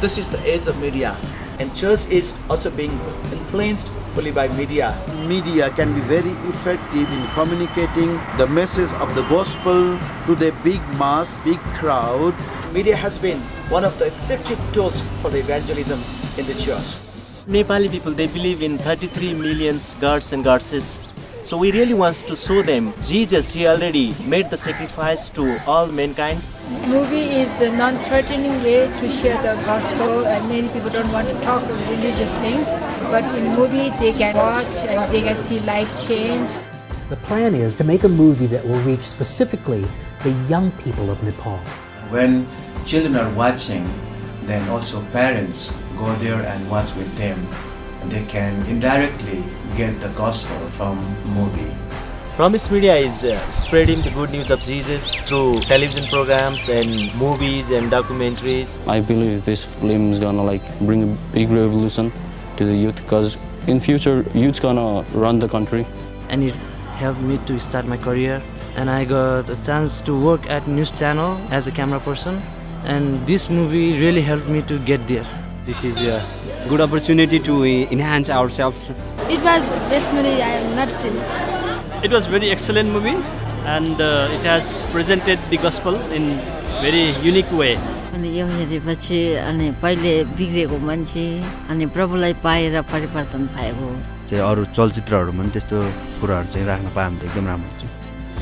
This is the age of media and church is also being influenced fully by media. Media can be very effective in communicating the message of the gospel to the big mass, big crowd. Media has been one of the effective tools for the evangelism in the church. Nepali people, they believe in 33 million gods and goddesses. So we really want to show them Jesus, he already made the sacrifice to all mankind. Movie is a non-threatening way to share the gospel and many people don't want to talk about religious things. But in movie they can watch and they can see life change. The plan is to make a movie that will reach specifically the young people of Nepal. When children are watching, then also parents go there and watch with them. They can indirectly get the gospel from movie. Promise Media is uh, spreading the good news of Jesus through television programs and movies and documentaries. I believe this film is gonna like bring a big revolution to the youth because in future youth's gonna run the country. And it helped me to start my career and I got a chance to work at news channel as a camera person and this movie really helped me to get there. This is a good opportunity to enhance ourselves. It was the best movie I have not seen. It was very excellent movie and uh, it has presented the gospel in very unique way. अनि यो हेरेपछि अनि पहिले बिग्रेको मान्छे अनि प्रभुलाई पाएर परिवर्तन पाएको चाहिँ अरू चलचित्रहरूमा पनि त्यस्तो कुराहरू चाहिँ राख्न पायो भने त एकदम राम्रो हुन्छ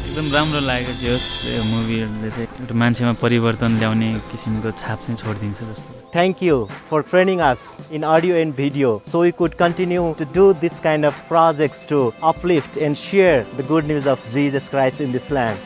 एकदम राम्रो लागेको थियो यस मुभीहरूले चाहिँ एउटा मान्छेमा परिवर्तन ल्याउने किसिमको छाप चाहिँ छोडिदिन्छ जस्तो Thank you for training us in audio and video so we could continue to do this kind of projects to uplift and share the good news of Jesus Christ in this land.